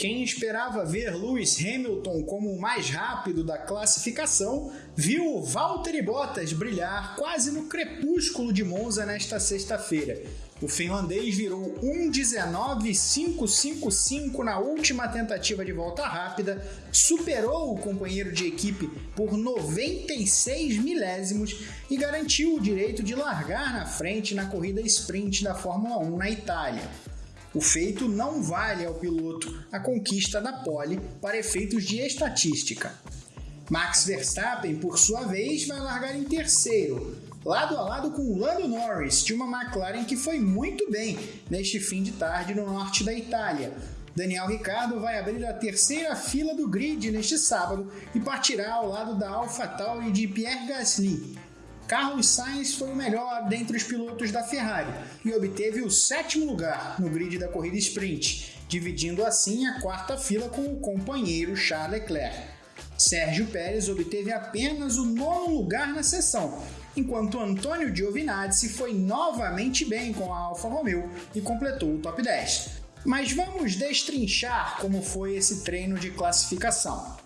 Quem esperava ver Lewis Hamilton como o mais rápido da classificação, viu Valtteri Bottas brilhar quase no crepúsculo de Monza nesta sexta-feira. O finlandês virou 1.19.555 na última tentativa de volta rápida, superou o companheiro de equipe por 96 milésimos e garantiu o direito de largar na frente na corrida sprint da Fórmula 1 na Itália. O feito não vale ao piloto a conquista da pole para efeitos de estatística. Max Verstappen, por sua vez, vai largar em terceiro, lado a lado com Lando Norris, de uma McLaren que foi muito bem neste fim de tarde no norte da Itália. Daniel Ricciardo vai abrir a terceira fila do grid neste sábado e partirá ao lado da AlphaTauri de Pierre Gasly, Carlos Sainz foi o melhor dentre os pilotos da Ferrari e obteve o sétimo lugar no grid da corrida sprint, dividindo assim a quarta fila com o companheiro Charles Leclerc. Sérgio Pérez obteve apenas o nono lugar na sessão, enquanto Antônio Giovinazzi foi novamente bem com a Alfa Romeo e completou o top 10. Mas vamos destrinchar como foi esse treino de classificação.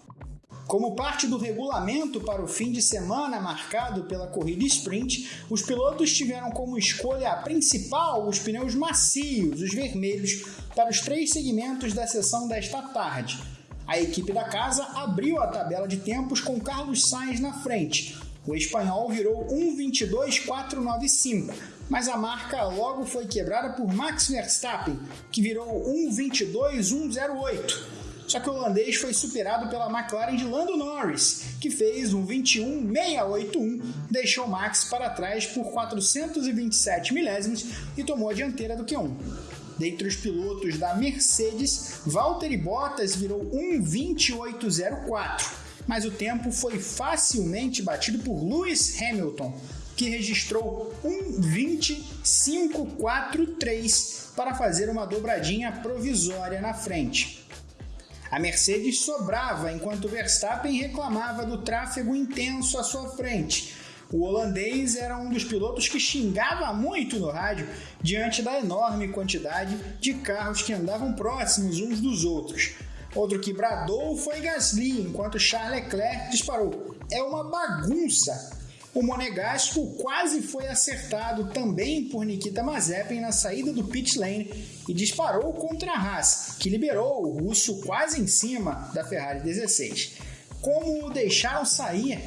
Como parte do regulamento para o fim de semana marcado pela corrida sprint, os pilotos tiveram como escolha principal os pneus macios, os vermelhos, para os três segmentos da sessão desta tarde. A equipe da casa abriu a tabela de tempos com Carlos Sainz na frente. O espanhol virou 1.22.495, mas a marca logo foi quebrada por Max Verstappen, que virou 1.22.108. Só que o holandês foi superado pela McLaren de Lando Norris, que fez um 21.681, deixou Max para trás por 427 milésimos e tomou a dianteira do Q1. Dentre os pilotos da Mercedes, Valtteri Bottas virou 1.28.04, mas o tempo foi facilmente batido por Lewis Hamilton, que registrou 1.25.43 para fazer uma dobradinha provisória na frente. A Mercedes sobrava enquanto Verstappen reclamava do tráfego intenso à sua frente. O holandês era um dos pilotos que xingava muito no rádio diante da enorme quantidade de carros que andavam próximos uns dos outros. Outro que bradou foi Gasly, enquanto Charles Leclerc disparou: É uma bagunça! O Monegasco quase foi acertado também por Nikita Mazepin na saída do pit lane e disparou contra a Haas, que liberou o russo quase em cima da Ferrari 16. Como o deixaram sair?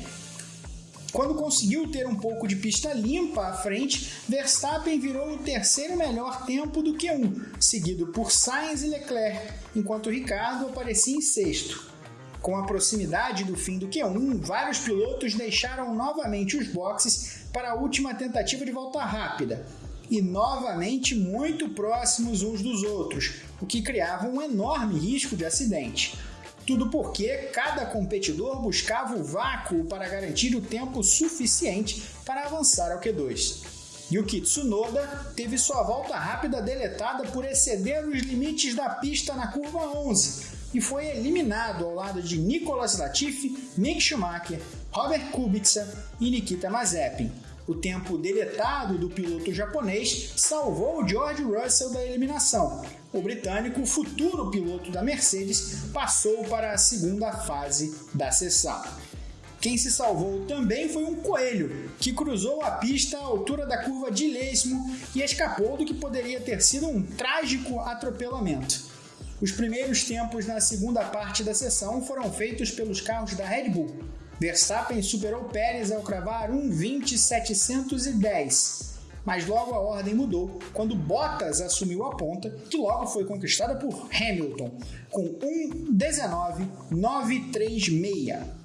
Quando conseguiu ter um pouco de pista limpa à frente, Verstappen virou o terceiro melhor tempo do que um, seguido por Sainz e Leclerc, enquanto Ricardo aparecia em sexto. Com a proximidade do fim do Q1, vários pilotos deixaram novamente os boxes para a última tentativa de volta rápida, e novamente muito próximos uns dos outros, o que criava um enorme risco de acidente. Tudo porque cada competidor buscava o vácuo para garantir o tempo suficiente para avançar ao Q2. Yuki Tsunoda teve sua volta rápida deletada por exceder os limites da pista na curva 11, e foi eliminado ao lado de Nicolas Latifi, Mick Schumacher, Robert Kubica e Nikita Mazepin. O tempo deletado do piloto japonês salvou George Russell da eliminação. O britânico, futuro piloto da Mercedes, passou para a segunda fase da sessão. Quem se salvou também foi um coelho, que cruzou a pista à altura da curva de Lesmo e escapou do que poderia ter sido um trágico atropelamento. Os primeiros tempos na segunda parte da sessão foram feitos pelos carros da Red Bull. Verstappen superou Pérez ao cravar 1.20.710, mas logo a ordem mudou quando Bottas assumiu a ponta, que logo foi conquistada por Hamilton, com 1.19.936.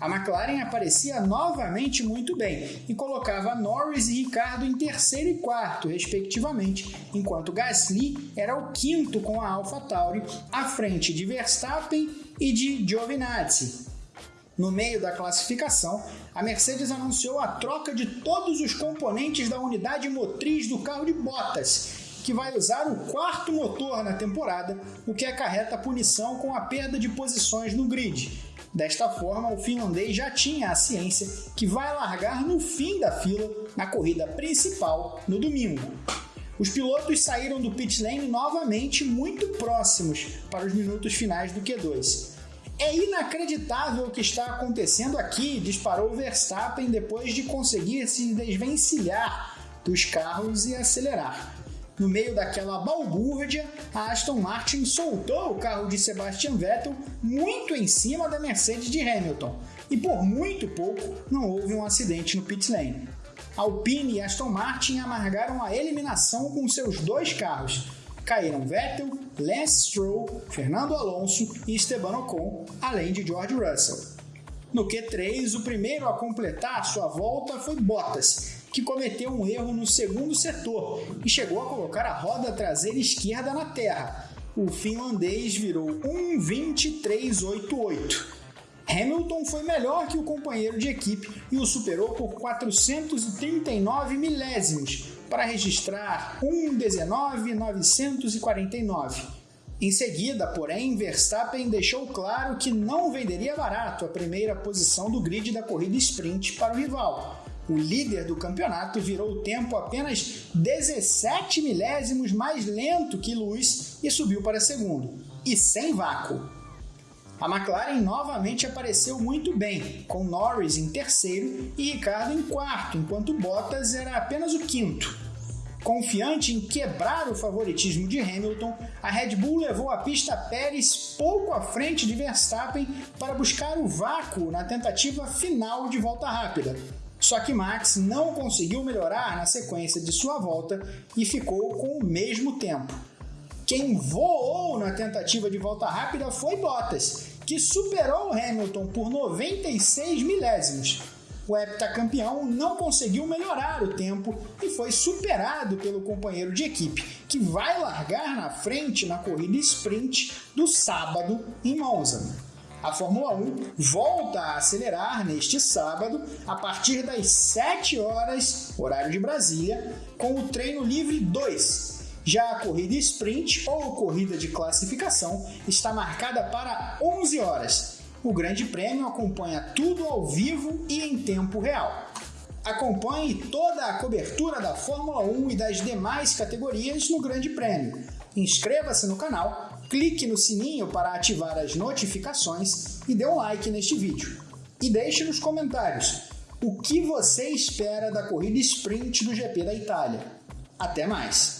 A McLaren aparecia novamente muito bem e colocava Norris e Ricardo em terceiro e quarto, respectivamente, enquanto Gasly era o quinto com a AlphaTauri, à frente de Verstappen e de Giovinazzi. No meio da classificação, a Mercedes anunciou a troca de todos os componentes da unidade motriz do carro de Bottas, que vai usar o quarto motor na temporada, o que acarreta punição com a perda de posições no grid. Desta forma, o finlandês já tinha a ciência que vai largar no fim da fila na corrida principal no domingo. Os pilotos saíram do pit lane novamente muito próximos para os minutos finais do Q2. É inacreditável o que está acontecendo aqui, disparou Verstappen depois de conseguir se desvencilhar dos carros e acelerar. No meio daquela balbúrdia, a Aston Martin soltou o carro de Sebastian Vettel muito em cima da Mercedes de Hamilton, e por muito pouco não houve um acidente no pit lane. Alpine e Aston Martin amargaram a eliminação com seus dois carros. Caíram Vettel, Lance Stroll, Fernando Alonso e Esteban Ocon, além de George Russell. No Q3, o primeiro a completar sua volta foi Bottas, que cometeu um erro no segundo setor e chegou a colocar a roda traseira esquerda na terra. O finlandês virou 1.2388. Hamilton foi melhor que o companheiro de equipe e o superou por 439 milésimos para registrar 1.19.949. Em seguida, porém, Verstappen deixou claro que não venderia barato a primeira posição do grid da corrida sprint para o rival o líder do campeonato virou o tempo apenas 17 milésimos mais lento que Lewis e subiu para segundo, e sem vácuo. A McLaren novamente apareceu muito bem, com Norris em terceiro e Ricardo em quarto, enquanto Bottas era apenas o quinto. Confiante em quebrar o favoritismo de Hamilton, a Red Bull levou a pista Pérez pouco à frente de Verstappen para buscar o vácuo na tentativa final de volta rápida, só que Max não conseguiu melhorar na sequência de sua volta e ficou com o mesmo tempo. Quem voou na tentativa de volta rápida foi Bottas, que superou Hamilton por 96 milésimos. O heptacampeão não conseguiu melhorar o tempo e foi superado pelo companheiro de equipe, que vai largar na frente na corrida sprint do sábado em Monza. A Fórmula 1 volta a acelerar neste sábado, a partir das 7 horas, horário de Brasília, com o treino livre 2. Já a corrida sprint ou corrida de classificação está marcada para 11 horas. O Grande Prêmio acompanha tudo ao vivo e em tempo real. Acompanhe toda a cobertura da Fórmula 1 e das demais categorias no Grande Prêmio. Inscreva-se no canal clique no sininho para ativar as notificações e dê um like neste vídeo. E deixe nos comentários o que você espera da corrida sprint do GP da Itália. Até mais!